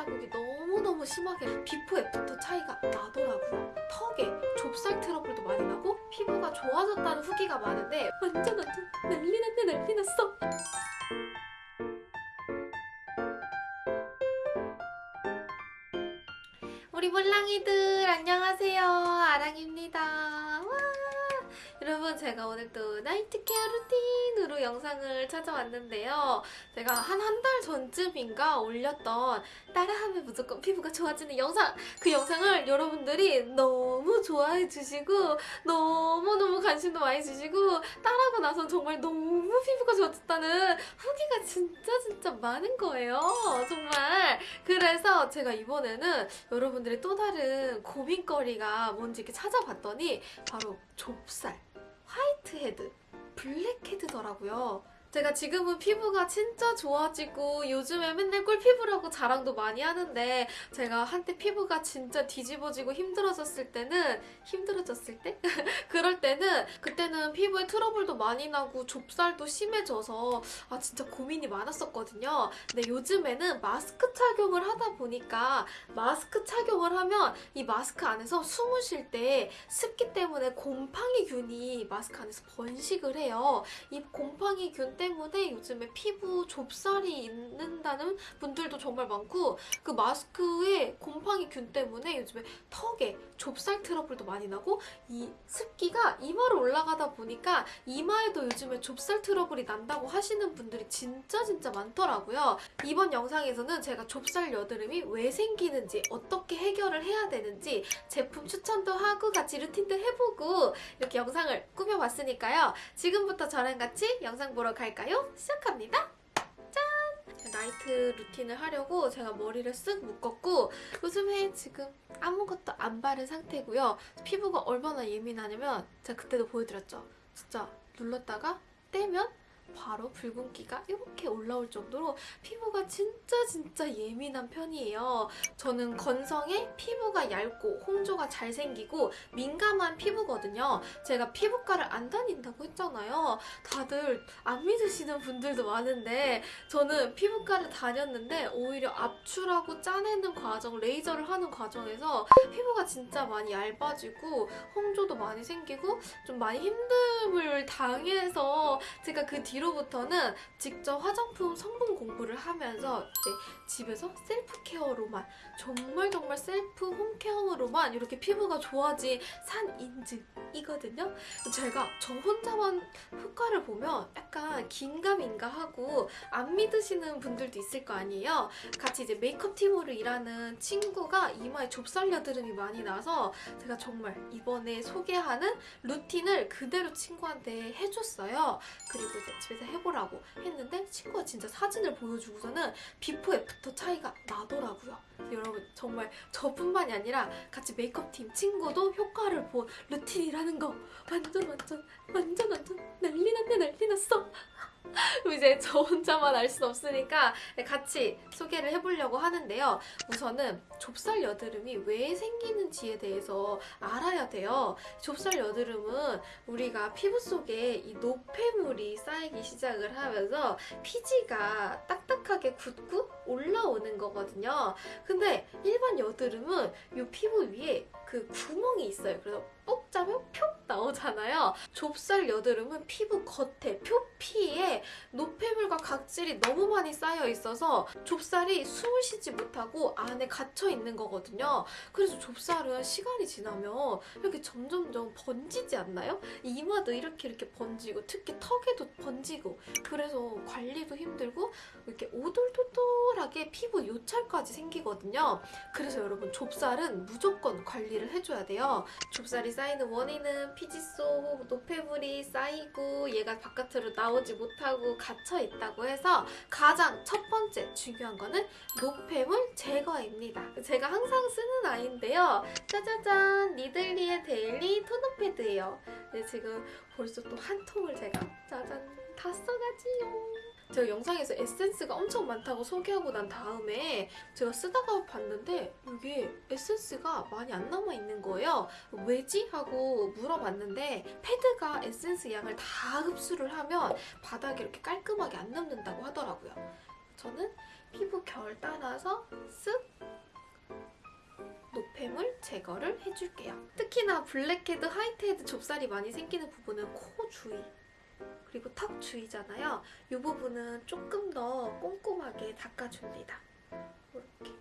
자국이 너무너무 심하게 before after 차이가 나더라고요. 턱에 좁쌀 트러블도 많이 나고 피부가 좋아졌다는 후기가 많은데 완전 완전 난리 났네 난리 났어. 우리 몰랑이들 안녕하세요 아랑입니다 와 여러분 제가 오늘 또 night care routine으로 영상을 찾아왔는데요. 제가 한 한 달 전쯤인가 올렸던 따라하면 무조건 피부가 좋아지는 영상 그 영상을 여러분들이 너무 좋아해 주시고 너무너무 관심도 많이 주시고 따라하고 나선 정말 너무 피부가 좋아졌다는 후기가 진짜 진짜 많은 거예요. 정말. 그래서 제가 이번에는 여러분들의 또 다른 고민거리가 뭔지 이렇게 찾아봤더니 바로 좁쌀, whitehead, blackhead더라고요. 제가 지금은 피부가 진짜 좋아지고 요즘에 맨날 꿀피부라고 자랑도 많이 하는데 제가 한때 피부가 진짜 뒤집어지고 힘들어졌을 때는 힘들어졌을 때? 그럴 때는 그때는 피부에 트러블도 많이 나고 좁쌀도 심해져서 아 진짜 고민이 많았었거든요. 근데 요즘에는 마스크 착용을 하다 보니까 마스크 착용을 하면 이 마스크 안에서 숨을 쉴 때 습기 때문에 곰팡이균이 마스크 안에서 번식을 해요. 이 곰팡이균 때문에 요즘에 피부 좁쌀이 있는다는 분들도 정말 많고 그 마스크에 곰팡이 균 때문에 요즘에 턱에 좁쌀 트러블도 많이 나고 이 습기가 이마로 올라가다 보니까 이마에도 요즘에 좁쌀 트러블이 난다고 하시는 분들이 진짜 진짜 많더라고요. 이번 영상에서는 제가 좁쌀 여드름이 왜 생기는지 어떻게 해결을 해야 되는지 제품 추천도 하고 같이 루틴도 해보고 이렇게 영상을 꾸며봤으니까요. 지금부터 저랑 같이 영상 보러 갈 까요? 시작합니다. 짠! 나이트 루틴을 하려고 제가 머리를 쓱 묶었고 요즘에 지금 아무것도 안 바른 상태고요. 피부가 얼마나 예민하냐면 제가 그때도 보여드렸죠. 진짜 눌렀다가 떼면 바로 붉은기가 이렇게 올라올 정도로 피부가 진짜 진짜 예민한 편이에요. 저는 건성에 피부가 얇고 홍조가 잘 생기고 민감한 피부거든요. 제가 피부과를 안 다닌다고 했잖아요. 다들 안 믿으시는 분들도 많은데 저는 피부과를 다녔는데 오히려 압출하고 짜내는 과정, 레이저를 하는 과정에서 피부가 진짜 많이 얇아지고 홍조도 많이 생기고 좀 많이 힘듦을 당해서 제가 그 뒤 로부터는 직접 화장품 성분 공부를 하면서 이제 집에서 self care로만 정말 정말 self home care로만 이렇게 피부가 좋아진 산 인증이거든요. 제가 저 혼자만 효과를 보면 약간 긴가민가 하고 안 믿으시는 분들도 있을 거 아니에요. 같이 이제 메이크업 팀으로 일하는 친구가 이마에 좁쌀 여드름이 많이 나서 제가 정말 이번에 소개하는 routine을 그대로 친구한테 해줬어요. 그리고 이제 집에서 해보라고 했는데 친구가 진짜 사진을 보여주고서는 before after 차이가 나더라고요. 여러분 정말 저뿐만이 아니라 같이 메이크업 팀 친구도 효과를 본 routine이라는 거 완전 완전 완전 완전 난리 났네 난리 났어. 이제 저 혼자만 알 순 없으니까 같이 소개를 해보려고 하는데요. 우선은 좁쌀 여드름이 왜 생기는지에 대해서 알아야 돼요. 좁쌀 여드름은 우리가 피부 속에 이 노폐물이 쌓이기 시작을 하면서 피지가 딱딱하게 굳고 올라오는 거거든요. 근데 일반 여드름은 이 피부 위에 그 구멍이 있어요. 그래서 뽁 짜면 표 나오잖아요. 좁쌀 여드름은 피부 겉에 표피에 노폐물과 각질이 너무 많이 쌓여 있어서 좁쌀이 숨을 쉬지 못하고 안에 갇혀 있는 거거든요. 그래서 좁쌀은 시간이 지나면 이렇게 점점점 번지지 않나요? 이마도 이렇게 이렇게 번지고 특히 턱에도 번지고 그래서 관리도 힘들고 이렇게 오돌토돌하게 피부 요철까지 생기거든요. 그래서 여러분 좁쌀은 무조건 관리를 해줘야 돼요. 좁쌀이 쌓이는 원인은 피지 속 노폐물이 쌓이고 얘가 바깥으로 나오지 못하고 갇혀 있다고 해서 가장 첫 번째 중요한 거는 노폐물 제거입니다. 제가 항상 쓰는 아이인데요. 짜자잔 니들리의 daily toner pad예요. 네, 지금 벌써 또 한 통을 제가 짜잔 다 써가지요. 제가 영상에서 에센스가 엄청 많다고 소개하고 난 다음에 제가 쓰다가 봤는데 이게 에센스가 많이 안 남아있는 거예요. 왜지? 하고 물어봤는데 패드가 에센스 양을 다 흡수를 하면 바닥에 이렇게 깔끔하게 안 남는다고 하더라고요. 저는 피부 결 따라서 쓱 노폐물 제거를 해줄게요. 특히나 blackhead, whitehead 좁쌀이 많이 생기는 부분은 코 주위 그리고 턱 주위잖아요. 이 부분은 조금 더 꼼꼼하게 닦아줍니다. 이렇게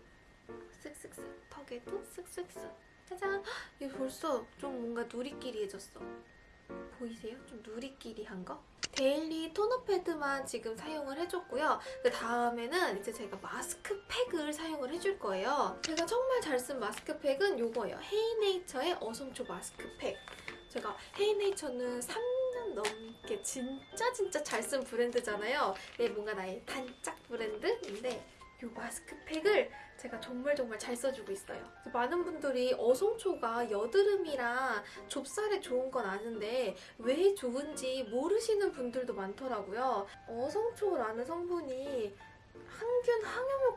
쓱쓱쓱 턱에도 쓱쓱쓱 짜잔 헉, 이거 벌써 좀 뭔가 누리끼리해졌어. 보이세요? 좀 누리끼리한 거? daily 토너 패드만 지금 사용을 해줬고요. 그 다음에는 이제 제가 마스크팩을 사용을 해줄 거예요. 제가 정말 잘 쓴 마스크팩은 이거예요. 헤이네이처의 어성초 마스크팩. 제가 헤이네이처는 3 년 넘게 진짜 진짜 잘 쓴 브랜드잖아요. 얘 뭔가 나의 단짝 브랜드인데 이 마스크팩을 제가 정말 정말 잘 써주고 있어요. 많은 분들이 어성초가 여드름이랑 좁쌀에 좋은 건 아는데 왜 좋은지 모르시는 분들도 많더라고요. 어성초라는 성분이 항염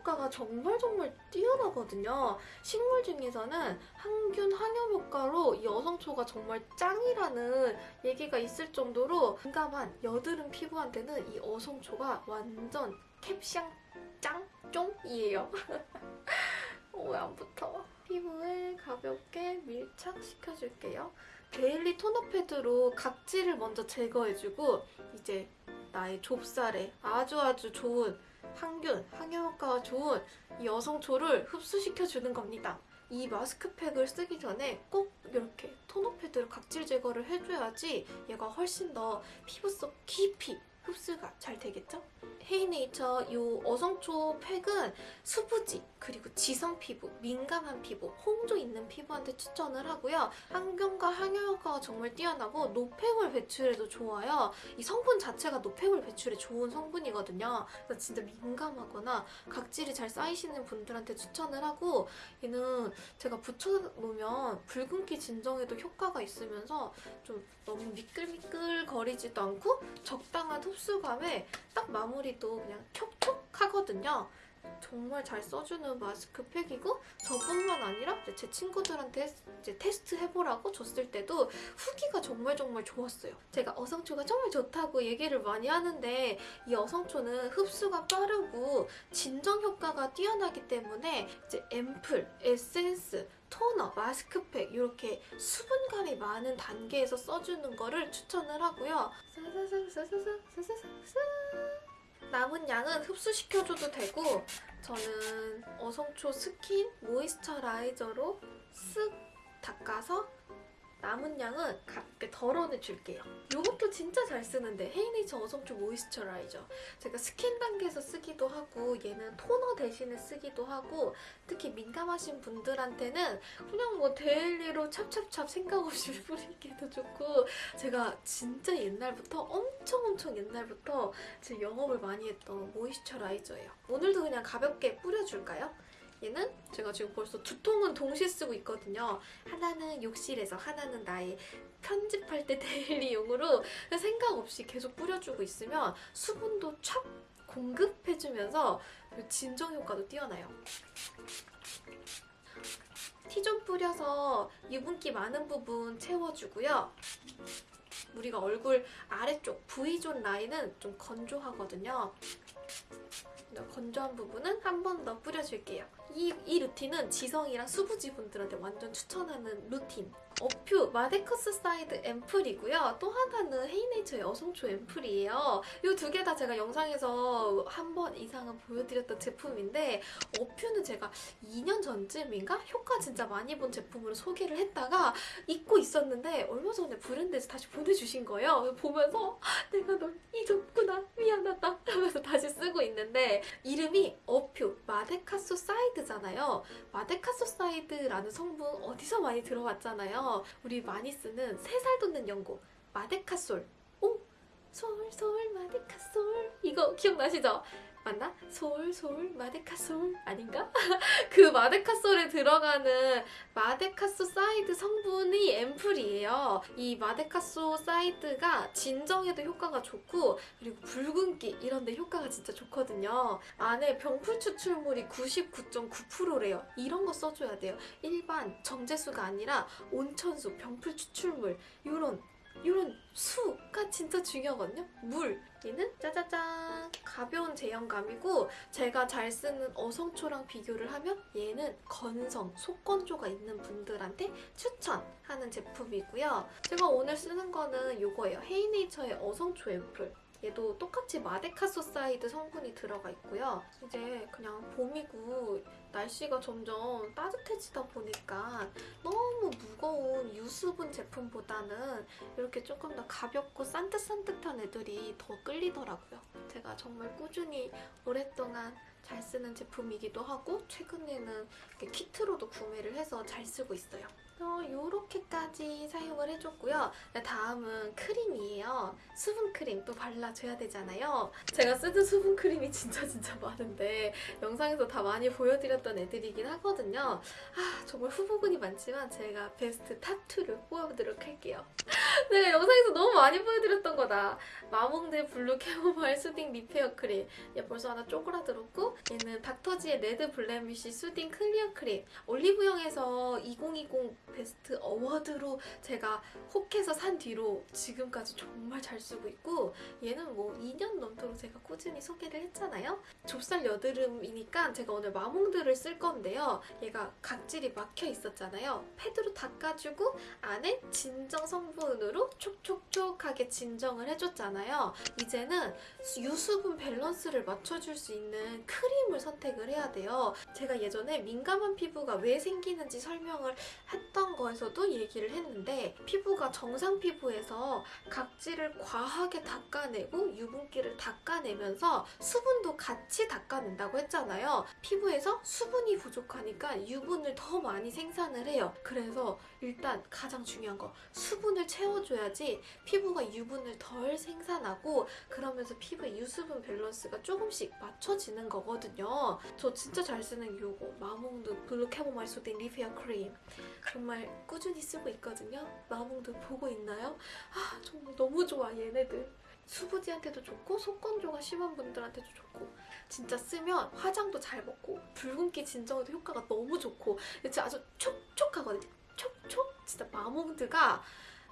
효과가 정말 정말 뛰어나거든요. 식물 중에서는 항균 항염 효과로 이 어성초가 정말 짱이라는 얘기가 있을 정도로 민감한 여드름 피부한테는 이 어성초가 완전 캡숑 짱 쫑이에요. 어, 왜안 붙어? 피부에 가볍게 밀착시켜줄게요. daily 토너 패드로 각질을 먼저 제거해주고 이제 나의 좁쌀에 아주 아주 좋은 항균, 항염 효과가 좋은 이 여성초를 흡수시켜주는 겁니다. 이 마스크팩을 쓰기 전에 꼭 이렇게 토너 패드로 각질 제거를 해줘야지 얘가 훨씬 더 피부 속 깊이 흡수가 잘 되겠죠? 헤이네이처 이 어성초 팩은 수부지 그리고 지성 피부, 민감한 피부, 홍조 있는 피부한테 추천을 하고요. 항균과 항염 효과가 정말 뛰어나고 노폐물 배출에도 좋아요. 이 성분 자체가 노폐물 배출에 좋은 성분이거든요. 그래서 진짜 민감하거나 각질이 잘 쌓이시는 분들한테 추천을 하고 얘는 제가 붙여놓으면 붉은기 진정에도 효과가 있으면서 좀 너무 미끌미끌 거리지도 않고 적당한 흡수감에 딱 마무리도 그냥 촉촉하거든요. 정말 잘 써주는 마스크팩이고 저뿐만 아니라 제 친구들한테 이제 테스트 해보라고 줬을 때도 후기가 정말 정말 좋았어요. 제가 어성초가 정말 좋다고 얘기를 많이 하는데 이 어성초는 흡수가 빠르고 진정 효과가 뛰어나기 때문에 이제 앰플, 에센스, 토너, 마스크팩 이렇게 수분감이 많은 단계에서 써주는 거를 추천을 하고요. 싸사삭 싸사삭 싸사삭 싸 남은 양은 흡수시켜줘도 되고 저는 어성초 스킨 moisturizer로 쓱 닦아서 남은 양은 가볍게 덜어내줄게요. 이것도 진짜 잘 쓰는데 헤이네이처 어성초 moisturizer 제가 스킨 단계에서 쓰기도 하고 얘는 토너 대신에 쓰기도 하고 특히 민감하신 분들한테는 그냥 뭐 daily로 찹찹찹 생각 없이 뿌리기도 좋고 제가 진짜 옛날부터 엄청 엄청 옛날부터 제 영업을 많이 했던 moisturizer예요. 오늘도 그냥 가볍게 뿌려줄까요? 얘는 제가 지금 벌써 두 통은 동시에 쓰고 있거든요. 하나는 욕실에서 하나는 나의 편집할 때 daily용으로 생각 없이 계속 뿌려주고 있으면 수분도 촥 공급해주면서 진정 효과도 뛰어나요. T zone 뿌려서 유분기 많은 부분 채워주고요. 우리가 얼굴 아래쪽 V zone 라인은 좀 건조하거든요. 건조한 부분은 한 번 더 뿌려줄게요. 이, 이 루틴은 지성이랑 수부지 분들한테 완전 추천하는 루틴. 어퓨 마데카소사이드 앰플이고요. 또 하나는 헤이네이처의 어성초 앰플이에요. 이 두 개 다 제가 영상에서 한 번 이상은 보여드렸던 제품인데 어퓨는 제가 2년 전쯤인가? 효과 진짜 많이 본 제품으로 소개를 했다가 잊고 있었는데 얼마 전에 브랜드에서 다시 보내주신 거예요. 보면서 내가 널 잊었구나 미안하다 하면서 다시 쓰고 있는데 이름이 어퓨 마데카소사이드잖아요. 마데카소사이드라는 성분 어디서 많이 들어봤잖아요. 우리 많이 쓰는 새살 돋는 연고 마데카솔 오! 솔솔 마데카솔 이거 기억나시죠? 맞나? 솔솔 마데카솔 아닌가? 그 마데카솔에 들어가는 마데카소사이드 성분이 앰플이에요. 이 마데카소사이드가 진정에도 효과가 좋고 그리고 붉은기 이런 데 효과가 진짜 좋거든요. 안에 병풀 추출물이 99.9%래요. 이런 거 써줘야 돼요. 일반 정제수가 아니라 온천수, 병풀 추출물 이런 이런 수가 진짜 중요하거든요. 물. 얘는 짜자잔 가벼운 제형감이고 제가 잘 쓰는 어성초랑 비교를 하면 얘는 건성, 속건조가 있는 분들한테 추천하는 제품이고요. 제가 오늘 쓰는 거는 이거예요. 헤이네이처의 어성초 앰플. 얘도 똑같이 마데카소사이드 성분이 들어가 있고요. 이제 그냥 봄이고 날씨가 점점 따뜻해지다 보니까 너무 수분 제품보다는 이렇게 조금 더 가볍고 산뜻산뜻한 애들이 더 끌리더라고요. 제가 정말 꾸준히 오랫동안 잘 쓰는 제품이기도 하고 최근에는 키트로도 구매를 해서 잘 쓰고 있어요. 어, 요렇게까지 사용을 해줬고요. 네, 다음은 크림이에요. 수분 크림 또 발라줘야 되잖아요. 제가 쓰는 수분 크림이 진짜 진짜 많은데 영상에서 다 많이 보여드렸던 애들이긴 하거든요. 아 정말 후보군이 많지만 제가 best top2를 뽑아보도록 할게요. 내가 영상에서 너무 많이 보여드렸던 거다. 마몽드 블루 캐모마일 수딩 리페어 크림. 얘 벌써 하나 쪼그라들었고 얘는 닥터지의 레드 블레미쉬 수딩 클리어 크림. 올리브영에서 2020 best award로 제가 혹해서 산 뒤로 지금까지 정말 잘 쓰고 있고 얘는 뭐 2년 넘도록 제가 꾸준히 소개를 했잖아요. 좁쌀 여드름이니까 제가 오늘 마몽드를 쓸 건데요. 얘가 각질이 막혀 있었잖아요. 패드로 닦아주고 안에 진정 성분으로 촉촉촉하게 진정을 해줬잖아요. 이제는 유수분 밸런스를 맞춰줄 수 있는 크림을 선택을 해야 돼요. 제가 예전에 민감한 피부가 왜 생기는지 설명을 했던 거에서도 얘기를 했는데 피부가 정상 피부에서 각질을 과하게 닦아내고 유분기를 닦아내면서 수분도 같이 닦아낸다고 했잖아요. 피부에서 수분이 부족하니까 유분을 더 많이 생산을 해요. 그래서 일단 가장 중요한 거 수분을 채워줘야지 피부가 유분을 덜 생산하고 그러면서 피부의 유수분 밸런스가 조금씩 맞춰지는 거거든요. 저 진짜 잘 쓰는 요거 마몽드 블루 캐모마일 수딩 리페어 크림 정말 꾸준히 쓰고 있거든요. 마몽드 보고 있나요? 아 정말 너무 좋아 얘네들. 수부지한테도 좋고 속건조가 심한 분들한테도 좋고 진짜 쓰면 화장도 잘 먹고 붉은기 진정에도 효과가 너무 좋고 진짜 아주 촉촉하거든요. 촉촉 진짜 마몽드가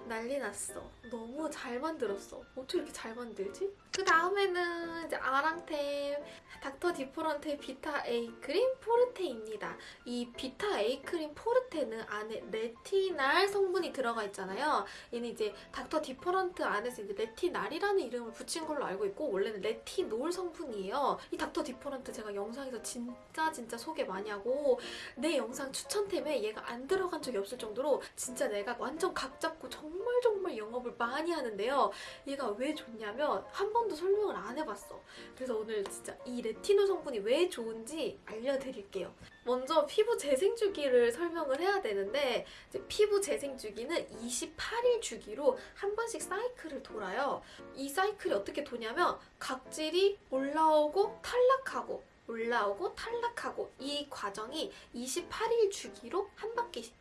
난리 났어. 너무 잘 만들었어. 어떻게 이렇게 잘 만들지? 그 다음에는 이제 아랑템 닥터 디퍼런트의 비타 A 크림 포르테입니다. 이 비타 A 크림 포르테는 안에 레티날 성분이 들어가 있잖아요. 얘는 이제 닥터 디퍼런트 안에서 이제 레티날이라는 이름을 붙인 걸로 알고 있고 원래는 레티놀 성분이에요. 이 닥터 디퍼런트 제가 영상에서 진짜 진짜 소개 많이 하고 내 영상 추천템에 얘가 안 들어간 적이 없을 정도로 진짜 내가 완전 각 잡고 정말 정말 영업을 많이 하는데요. 얘가 왜 좋냐면 한 번도 설명을 안 해봤어. 그래서 오늘 진짜 이 레티놀 성분이 왜 좋은지 알려드릴게요. 먼저 피부 재생 주기를 설명을 해야 되는데 피부 재생 주기는 28일 주기로 한 번씩 사이클을 돌아요. 이 사이클이 어떻게 도냐면 각질이 올라오고 탈락하고 올라오고 탈락하고 이 과정이 28일 주기로 한 바퀴씩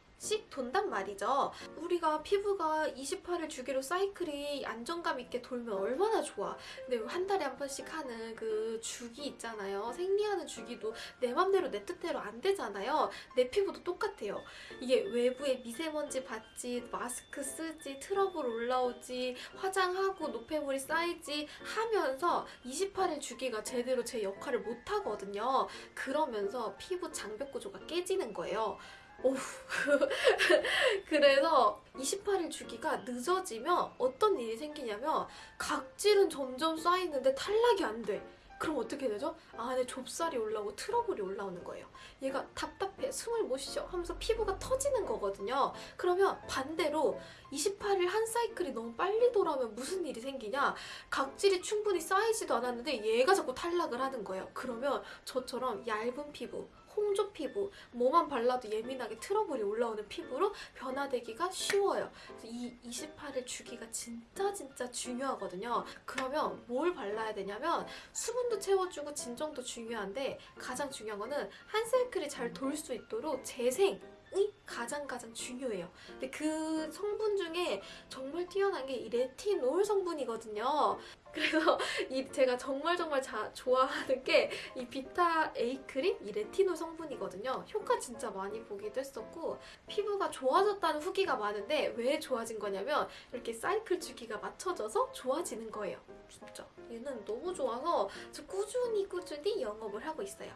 돈단 말이죠. 우리가 피부가 28일 주기로 사이클이 안정감 있게 돌면 얼마나 좋아. 근데 한 달에 한 번씩 하는 그 주기 있잖아요. 생리하는 주기도 내 맘대로 내 뜻대로 안 되잖아요. 내 피부도 똑같아요. 이게 외부에 미세먼지 받지, 마스크 쓰지, 트러블 올라오지, 화장하고 노폐물이 쌓이지 하면서 28일 주기가 제대로 제 역할을 못 하거든요. 그러면서 피부 장벽 구조가 깨지는 거예요. 오우. 그래서 28일 주기가 늦어지면 어떤 일이 생기냐면 각질은 점점 쌓이는데 탈락이 안 돼. 그럼 어떻게 되죠? 안에 좁쌀이 올라오고 트러블이 올라오는 거예요. 얘가 답답해, 숨을 못 쉬어 하면서 피부가 터지는 거거든요. 그러면 반대로 28일 한 사이클이 너무 빨리 돌아오면 무슨 일이 생기냐? 각질이 충분히 쌓이지도 않았는데 얘가 자꾸 탈락을 하는 거예요. 그러면 저처럼 얇은 피부, 홍조 피부, 뭐만 발라도 예민하게 트러블이 올라오는 피부로 변화되기가 쉬워요. 이 28일 주기가 진짜 진짜 중요하거든요. 그러면 뭘 발라야 되냐면 수분도 채워주고 진정도 중요한데 가장 중요한 거는 한 사이클이 잘 돌 수 있도록 재생 이 가장 가장 중요해요. 근데 그 성분 중에 정말 뛰어난 게 이 레티놀 성분이거든요. 그래서 이 제가 정말 정말 자, 좋아하는 게 이 비타 A 크림 이 레티놀 성분이거든요. 효과 진짜 많이 보기도 했었고 피부가 좋아졌다는 후기가 많은데 왜 좋아진 거냐면 이렇게 사이클 주기가 맞춰져서 좋아지는 거예요. 진짜 얘는 너무 좋아서 저 꾸준히 꾸준히 영업을 하고 있어요.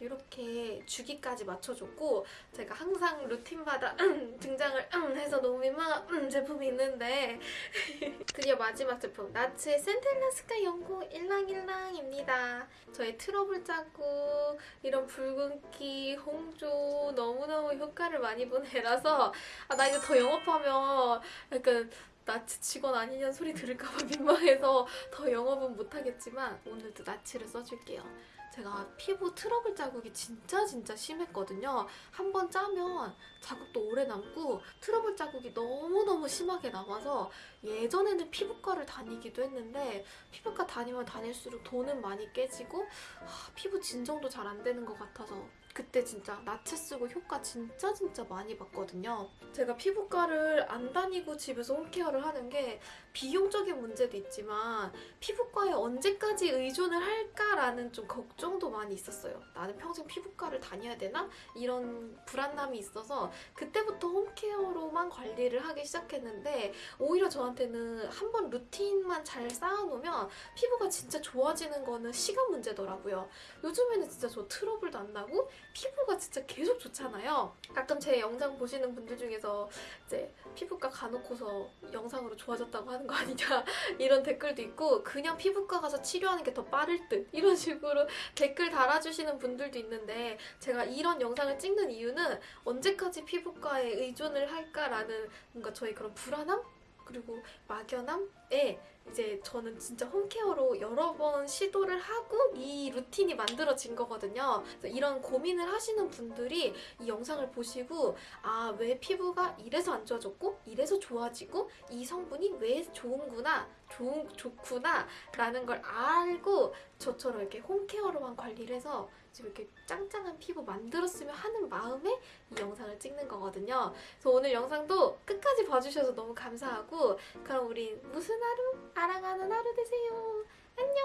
이렇게 주기까지 맞춰줬고 제가 항상 루틴마다 등장을 해서 너무 민망한 제품이 있는데 드디어 마지막 제품 나츠의 센텔라 스카 연고 일랑일랑입니다. 저의 트러블 자국 이런 붉은기 홍조 너무너무 효과를 많이 본 애라서 아, 나 이거 더 영업하면 약간 나츠 직원 아니냐는 소리 들을까봐 민망해서 더 영업은 못하겠지만 오늘도 나츠를 써줄게요. 제가 피부 트러블 자국이 진짜 진짜 심했거든요. 한 번 짜면 자국도 오래 남고 트러블 자국이 너무너무 심하게 남아서 예전에는 피부과를 다니기도 했는데 피부과 다니면 다닐수록 돈은 많이 깨지고 아, 피부 진정도 잘 안 되는 것 같아서 그때 진짜 나체 쓰고 효과 진짜 진짜 많이 봤거든요. 제가 피부과를 안 다니고 집에서 홈케어를 하는 게 비용적인 문제도 있지만 피부과에 언제까지 의존을 할까라는 좀 걱정도 많이 있었어요. 나는 평생 피부과를 다녀야 되나? 이런 불안감이 있어서 그때부터 홈케어로만 관리를 하기 시작했는데 오히려 저한테 는 한 번 루틴만 잘 쌓아놓으면 피부가 진짜 좋아지는 거는 시간 문제더라고요. 요즘에는 진짜 저 트러블도 안 나고 피부가 진짜 계속 좋잖아요. 가끔 제 영상 보시는 분들 중에서 이제 피부과 가놓고서 영상으로 좋아졌다고 하는 거 아니냐 이런 댓글도 있고 그냥 피부과 가서 치료하는 게 더 빠를 듯 이런 식으로 댓글 달아주시는 분들도 있는데 제가 이런 영상을 찍는 이유는 언제까지 피부과에 의존을 할까라는 뭔가 저희 그런 불안함 그리고 막연함에 이제 저는 진짜 홈케어로 여러 번 시도를 하고 이 루틴이 만들어진 거거든요. 이런 고민을 하시는 분들이 이 영상을 보시고 아, 왜 피부가 이래서 안 좋아졌고 이래서 좋아지고 이 성분이 왜 좋은구나, 좋은 좋구나 라는 걸 알고 저처럼 이렇게 홈케어로만 관리를 해서 지금 이렇게 짱짱한 피부 만들었으면 하는 마음에 이 영상을 찍는 거거든요. 그래서 오늘 영상도 끝까지 봐주셔서 너무 감사하고 그럼 우리 무슨 하루? 알아가는 하루 되세요. 안녕.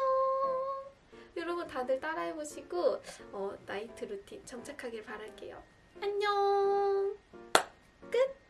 여러분 다들 따라해보시고 어, 나이트 루틴 정착하길 바랄게요. 안녕. 끝.